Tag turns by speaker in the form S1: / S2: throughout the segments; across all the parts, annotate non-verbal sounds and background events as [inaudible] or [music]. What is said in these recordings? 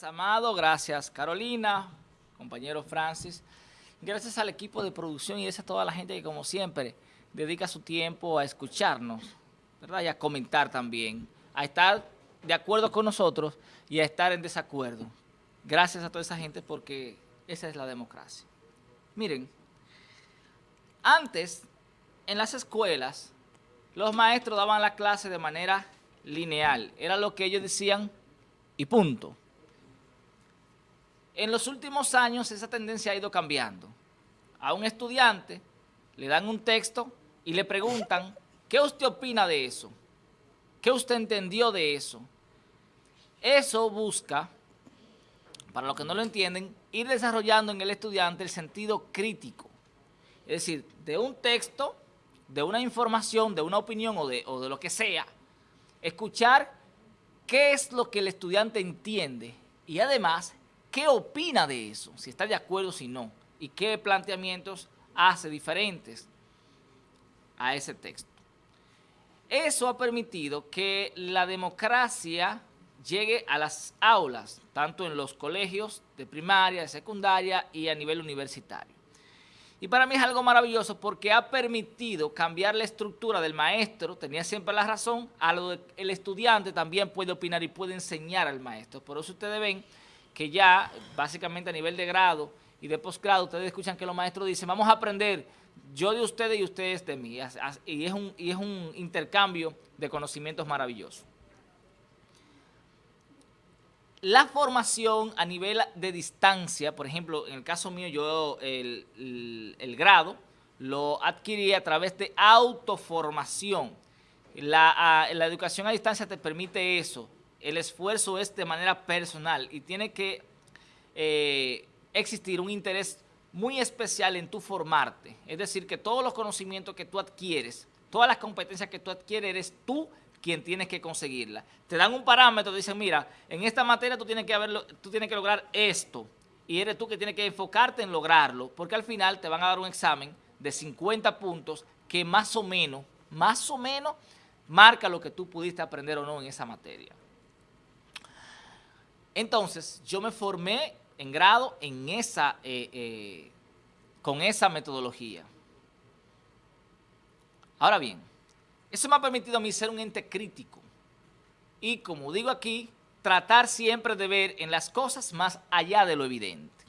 S1: Amado. Gracias, Carolina, compañero Francis. Gracias al equipo de producción y gracias a toda la gente que, como siempre, dedica su tiempo a escucharnos, ¿verdad? Y a comentar también, a estar de acuerdo con nosotros y a estar en desacuerdo. Gracias a toda esa gente porque esa es la democracia. Miren, antes, en las escuelas, los maestros daban la clase de manera lineal. Era lo que ellos decían y punto. En los últimos años esa tendencia ha ido cambiando. A un estudiante le dan un texto y le preguntan, ¿qué usted opina de eso? ¿Qué usted entendió de eso? Eso busca, para los que no lo entienden, ir desarrollando en el estudiante el sentido crítico. Es decir, de un texto, de una información, de una opinión o de, o de lo que sea, escuchar qué es lo que el estudiante entiende y además qué opina de eso, si está de acuerdo si no, y qué planteamientos hace diferentes a ese texto. Eso ha permitido que la democracia llegue a las aulas, tanto en los colegios de primaria, de secundaria y a nivel universitario. Y para mí es algo maravilloso porque ha permitido cambiar la estructura del maestro, tenía siempre la razón, a lo el estudiante también puede opinar y puede enseñar al maestro. Por eso ustedes ven que ya básicamente a nivel de grado y de posgrado ustedes escuchan que los maestros dicen vamos a aprender yo de ustedes y ustedes de mí. Y es un, y es un intercambio de conocimientos maravilloso. La formación a nivel de distancia, por ejemplo, en el caso mío, yo el, el, grado lo adquirí a través de autoformación. La, la educación a distancia te permite eso, el esfuerzo es de manera personal y tiene que eh, existir un interés muy especial en tu formarte. Es decir, que todos los conocimientos que tú adquieres, todas las competencias que tú adquieres, eres tú quien tienes que conseguirla. Te dan un parámetro, dicen, mira, en esta materia tú tienes que, haberlo, tú tienes que lograr esto y eres tú que tienes que enfocarte en lograrlo, porque al final te van a dar un examen de 50 puntos que más o menos, más o menos, marca lo que tú pudiste aprender o no en esa materia. Entonces, yo me formé en grado eh, eh, con esa metodología. Ahora bien, eso me ha permitido a mí ser un ente crítico y, como digo aquí, tratar siempre de ver en las cosas más allá de lo evidente.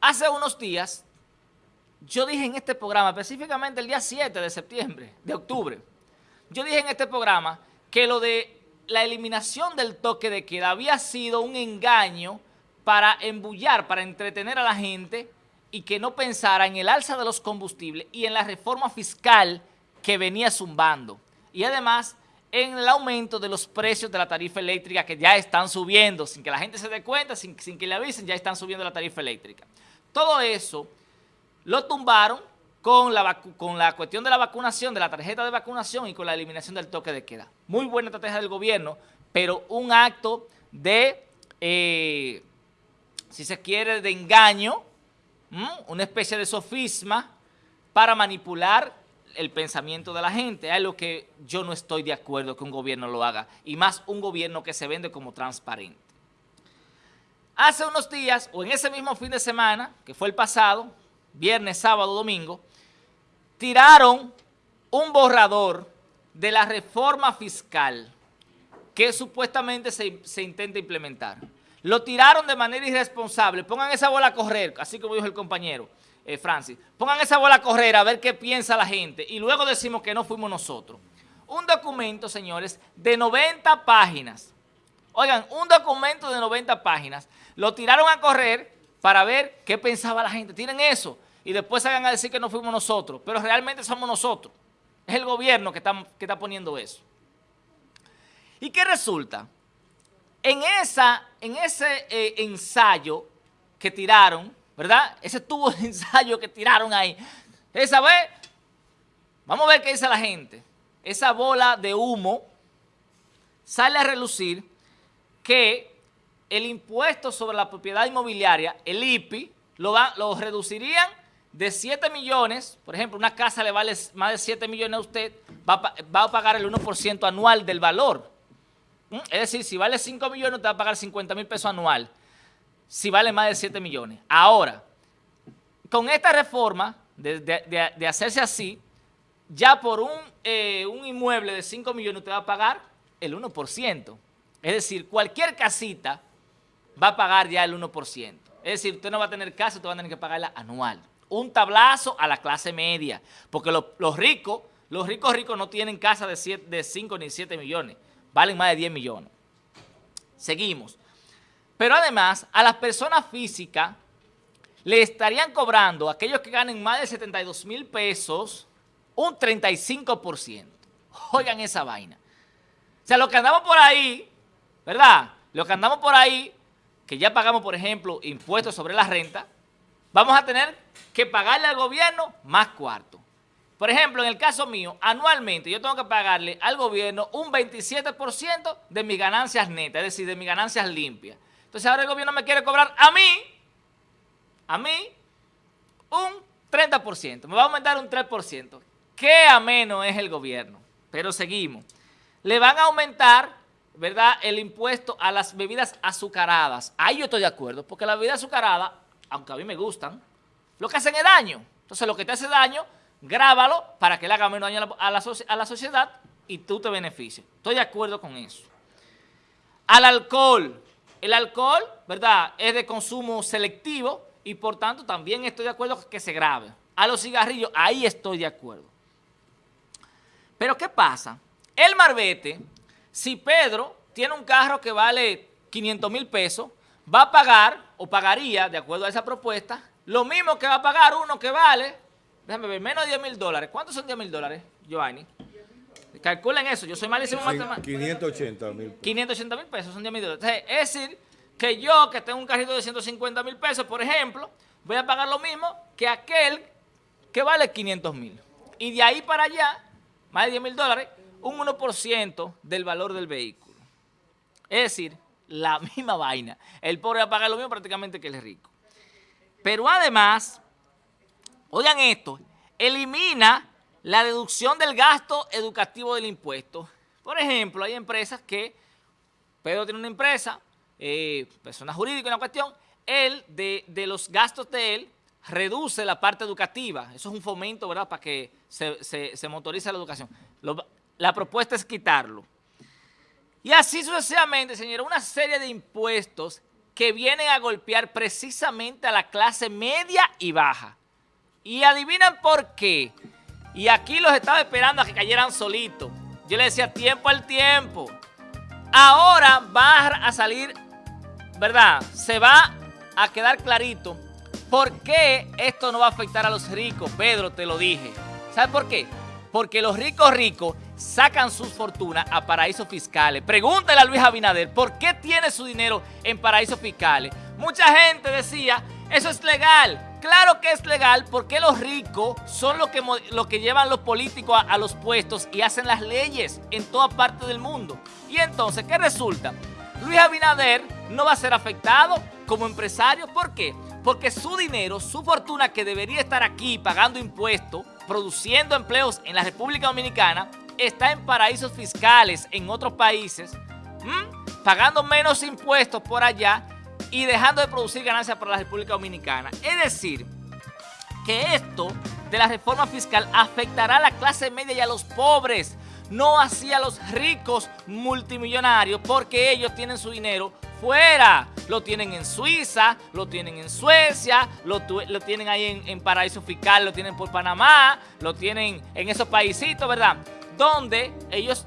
S1: Hace unos días, yo dije en este programa, específicamente el día 7 de septiembre, de octubre, yo dije en este programa que lo de la eliminación del toque de queda había sido un engaño para embullar, para entretener a la gente y que no pensara en el alza de los combustibles y en la reforma fiscal que venía zumbando. Y además en el aumento de los precios de la tarifa eléctrica que ya están subiendo, sin que la gente se dé cuenta, sin, sin que le avisen, ya están subiendo la tarifa eléctrica. Todo eso lo tumbaron con la, con la cuestión de la vacunación, de la tarjeta de vacunación y con la eliminación del toque de queda. Muy buena estrategia del gobierno, pero un acto de, eh, si se quiere, de engaño, una especie de sofisma para manipular el pensamiento de la gente. Es lo que yo no estoy de acuerdo que un gobierno lo haga, y más un gobierno que se vende como transparente. Hace unos días, o en ese mismo fin de semana, que fue el pasado, viernes, sábado, domingo, tiraron un borrador de la reforma fiscal que supuestamente se, intenta implementar. Lo tiraron de manera irresponsable. Pongan esa bola a correr, así como dijo el compañero eh, Francis. Pongan esa bola a correr a ver qué piensa la gente y luego decimos que no fuimos nosotros. Un documento, señores, de 90 páginas. Oigan, un documento de 90 páginas. Lo tiraron a correr para ver qué pensaba la gente. Tienen eso y después salgan a decir que no fuimos nosotros, pero realmente somos nosotros. Es el gobierno que está, que está poniendo eso. ¿Y qué resulta? En, esa, en ese eh, ensayo que tiraron, ¿verdad? Ese tubo de [laughs] ensayo que tiraron ahí, esa vez, vamos a ver qué dice la gente. Esa bola de humo sale a relucir que el impuesto sobre la propiedad inmobiliaria, el IPI, lo, lo reducirían de 7 millones, por ejemplo, una casa le vale más de 7 millones a usted, va, a pagar el 1% anual del valor. ¿Mm? Es decir, si vale 5 millones, te va a pagar 50 mil pesos anual. Si vale más de 7 millones. Ahora, con esta reforma, de, hacerse así, ya por un, eh, inmueble de 5 millones te va a pagar el 1%. Es decir, cualquier casita va a pagar ya el 1%. Es decir, usted no va a tener casa, usted va a tener que pagarla anual. Un tablazo a la clase media, porque los, ricos, los ricos ricos no tienen casa de, de 5 ni 7 millones, valen más de 10 millones. Seguimos. Pero además, a las personas físicas le estarían cobrando, a aquellos que ganen más de 72 mil pesos, un 35%. Oigan esa vaina. O sea, lo que andamos por ahí, ¿verdad? Lo que andamos por ahí que ya pagamos, por ejemplo, impuestos sobre la renta, vamos a tener que pagarle al gobierno más cuarto. Por ejemplo, en el caso mío, anualmente yo tengo que pagarle al gobierno un 27% de mis ganancias netas, es decir, de mis ganancias limpias. Entonces ahora el gobierno me quiere cobrar a mí, a mí, un 30%, me va a aumentar un 3%. Qué ameno es el gobierno, pero seguimos. Le van a aumentar ¿verdad?, el impuesto a las bebidas azucaradas. Ahí yo estoy de acuerdo, porque las bebidas azucaradas, aunque a mí me gustan, lo que hacen es daño. Entonces, lo que te hace daño, grábalo para que le haga menos daño a la, sociedad y tú te beneficies. Estoy de acuerdo con eso. Al alcohol. El alcohol, ¿verdad?, es de consumo selectivo y por tanto también estoy de acuerdo que se grave. A los cigarrillos, ahí estoy de acuerdo. Pero ¿qué pasa? El marbete si Pedro tiene un carro que vale 500 mil pesos, va a pagar, o pagaría, de acuerdo a esa propuesta, lo mismo que va a pagar uno que vale, déjame ver, menos de 10 mil dólares. ¿Cuántos son 10 mil dólares, Giovanni? Calculen eso, yo soy malísimo en matemáticas.
S2: 580 mil.
S1: 580 mil pesos son 10 mil dólares. es decir, que yo que tengo un carrito de 150 mil pesos, por ejemplo, voy a pagar lo mismo que aquel que vale 500 mil. Y de ahí para allá, más de 10 mil dólares, un 1% del valor del vehículo. Es decir, la [laughs] misma vaina. El pobre va a pagar lo mismo prácticamente que el rico. Pero además, oigan esto, elimina la deducción del gasto educativo del impuesto. Por ejemplo, hay empresas que, Pedro tiene una empresa, eh, persona jurídica, una cuestión, él, de, los gastos de él, reduce la parte educativa. Eso es un fomento, ¿verdad?, para que se, se motorice la educación. La propuesta es quitarlo. Y así sucesivamente, señores, una serie de impuestos que vienen a golpear precisamente a la clase media y baja. Y adivinan por qué. Y aquí los estaba esperando a que cayeran solitos. Yo le decía tiempo al tiempo. Ahora va a salir, ¿verdad? Se va a quedar clarito por qué esto no va a afectar a los ricos. Pedro, te lo dije. ¿Sabes por qué? Porque los ricos ricos sacan sus fortunas a paraísos fiscales. Pregúntale a Luis Abinader, ¿por qué tiene su dinero en paraísos fiscales? Mucha gente decía, eso es legal. Claro que es legal porque los ricos son los que, que llevan los políticos a, a los puestos y hacen las leyes en toda parte del mundo. Y entonces, ¿qué resulta? Luis Abinader no va a ser afectado como empresario. ¿Por qué? Porque su dinero, su fortuna que debería estar aquí pagando impuestos, produciendo empleos en la República Dominicana, está en paraísos fiscales en otros países, pagando menos impuestos por allá y dejando de producir ganancias para la República Dominicana. Es decir, que esto de la reforma fiscal afectará a la clase media y a los pobres, no así a los ricos multimillonarios, porque ellos tienen su dinero fuera. Lo tienen en Suiza, lo tienen en Suecia, lo, tienen ahí en, en paraíso fiscal, lo tienen por Panamá, lo tienen en esos paisitos, ¿verdad? Donde ellos,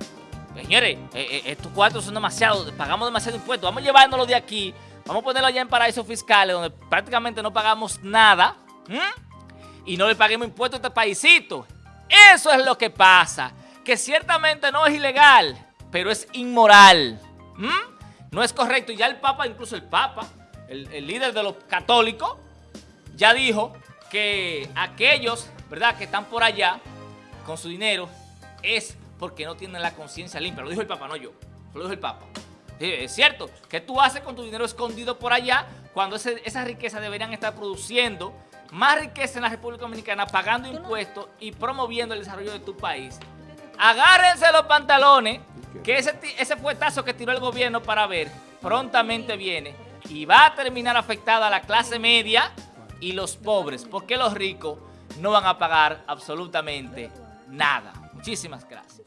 S1: señores, eh, eh, estos cuatro son demasiados, pagamos demasiado impuestos, vamos llevándolo de aquí, vamos a ponerlo allá en paraísos fiscales donde prácticamente no pagamos nada y no le paguemos impuestos a este paísito. Eso es lo que pasa, que ciertamente no es ilegal, pero es inmoral. No es correcto. Y ya el Papa, incluso el Papa, el, el líder de los católicos, ya dijo que aquellos, ¿verdad?, que están por allá con su dinero, es porque no tienen la conciencia limpia. Lo dijo el Papa, no yo. Lo dijo el Papa. es cierto. ¿Qué tú haces con tu dinero escondido por allá cuando esa riqueza deberían estar produciendo más riqueza en la República Dominicana, pagando impuestos y promoviendo el desarrollo de tu país? agárrense los pantalones, que ese, ese fuetazo que tiró el gobierno para ver prontamente viene y va a terminar afectada a la clase media y los pobres, porque los ricos no van a pagar absolutamente nada. Muchísimas gracias.